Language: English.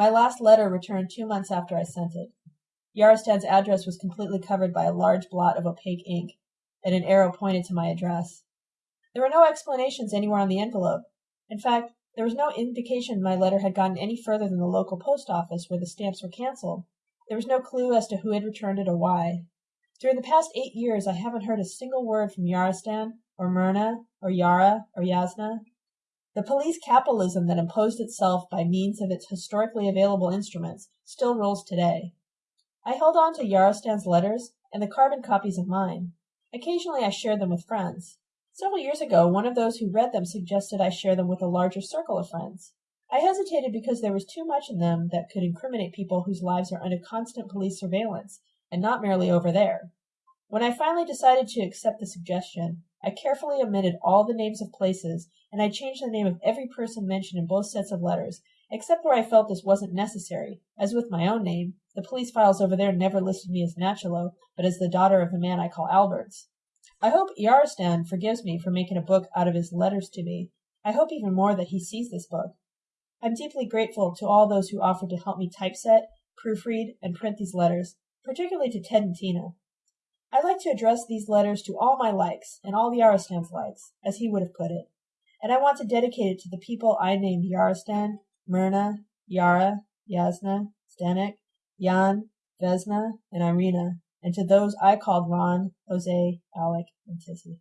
My last letter returned two months after I sent it. Yarostan's address was completely covered by a large blot of opaque ink, and an arrow pointed to my address. There were no explanations anywhere on the envelope. In fact, there was no indication my letter had gotten any further than the local post office, where the stamps were cancelled. There was no clue as to who had returned it or why. During the past eight years I haven't heard a single word from Yarostan, or Myrna, or Yara, or Yasna. The police capitalism that imposed itself by means of its historically available instruments still rules today. I held on to Yarostan's letters and the carbon copies of mine. Occasionally I shared them with friends. Several years ago one of those who read them suggested I share them with a larger circle of friends. I hesitated because there was too much in them that could incriminate people whose lives are under constant police surveillance, and not merely over there. When I finally decided to accept the suggestion, I carefully omitted all the names of places, and I changed the name of every person mentioned in both sets of letters, except where I felt this wasn't necessary, as with my own name. The police files over there never listed me as Nachalo, but as the daughter of the man I call Alberts. I hope Yarostan forgives me for making a book out of his letters to me. I hope even more that he sees this book. I'm deeply grateful to all those who offered to help me typeset, proofread, and print these letters, particularly to Ted and Tina. I'd like to address these letters to all my likes and all Yarostan's likes, as he would have put it, and I want to dedicate it to the people I named Yarostan, Myrna, Yara, Yasna, Zdenek, Jan, Vesna, and Irina, and to those I called Ron, Jose, Alec, and Tissy.